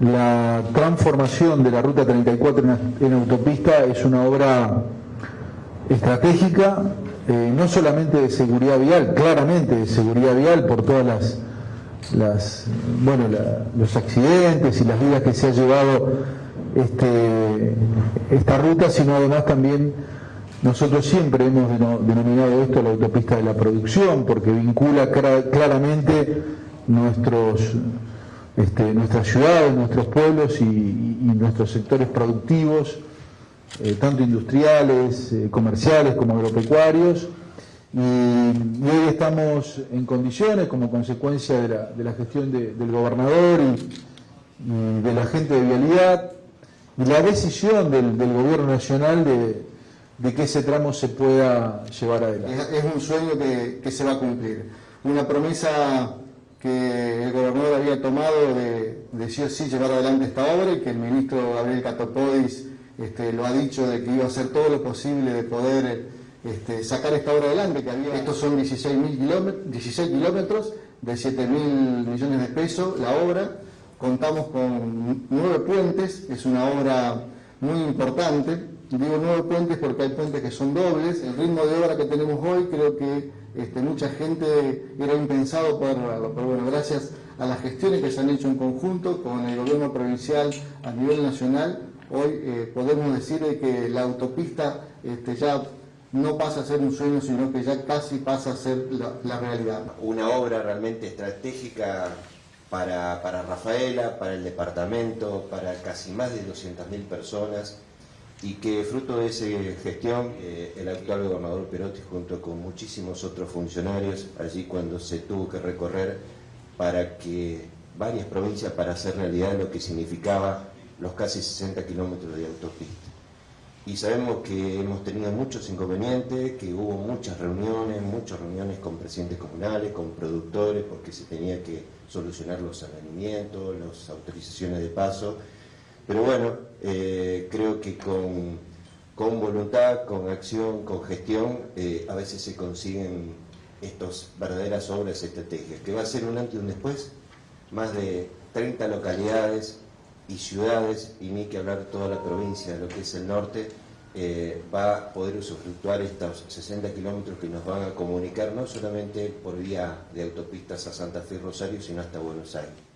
La transformación de la Ruta 34 en, autopista es una obra estratégica, eh, no solamente de seguridad vial, claramente de seguridad vial por todas las, bueno, los accidentes y las vidas que se ha llevado este, esta ruta, sino además también nosotros siempre hemos denominado esto la autopista de la producción, porque vincula claramente nuestros este, nuestras ciudades, nuestros pueblos y, nuestros sectores productivos, eh, tanto industriales, eh, comerciales como agropecuarios. Y, hoy estamos en condiciones, como consecuencia de la, gestión del gobernador y, de la gente de vialidad, y la decisión del, gobierno nacional de, que ese tramo se pueda llevar adelante. Es, un sueño que se va a cumplir. Una promesa que el gobernador había tomado de, de sí o sí llevar adelante esta obra y que el ministro Gabriel Catopodis este, lo ha dicho de que iba a hacer todo lo posible de poder este, sacar esta obra adelante, que había, estos son 16, kilómetros, 16 kilómetros de 7 mil millones de pesos la obra, contamos con nueve puentes, es una obra muy importante, Digo nueve puentes porque hay puentes que son dobles. El ritmo de obra que tenemos hoy creo que este, mucha gente era impensado poder lograrlo. Pero bueno, gracias a las gestiones que se han hecho en conjunto con el gobierno provincial a nivel nacional, hoy eh, podemos decir que la autopista este, ya no pasa a ser un sueño, sino que ya casi pasa a ser la, realidad. Una obra realmente estratégica para, para Rafaela, para el departamento, para casi más de 200.000 personas y que fruto de esa gestión eh, el actual gobernador Perotti junto con muchísimos otros funcionarios allí cuando se tuvo que recorrer para que varias provincias para hacer realidad lo que significaba los casi 60 kilómetros de autopista. Y sabemos que hemos tenido muchos inconvenientes, que hubo muchas reuniones, muchas reuniones con presidentes comunales, con productores, porque se tenía que solucionar los arrendamientos, las autorizaciones de paso, pero bueno, eh, creo que con, voluntad, con acción, con gestión, eh, a veces se consiguen estas verdaderas obras estratégicas, que va a ser un antes y un después, más de 30 localidades y ciudades, y ni que hablar toda la provincia, de lo que es el norte, eh, va a poder usufructuar estos 60 kilómetros que nos van a comunicar no solamente por vía de autopistas a Santa Fe y Rosario, sino hasta Buenos Aires.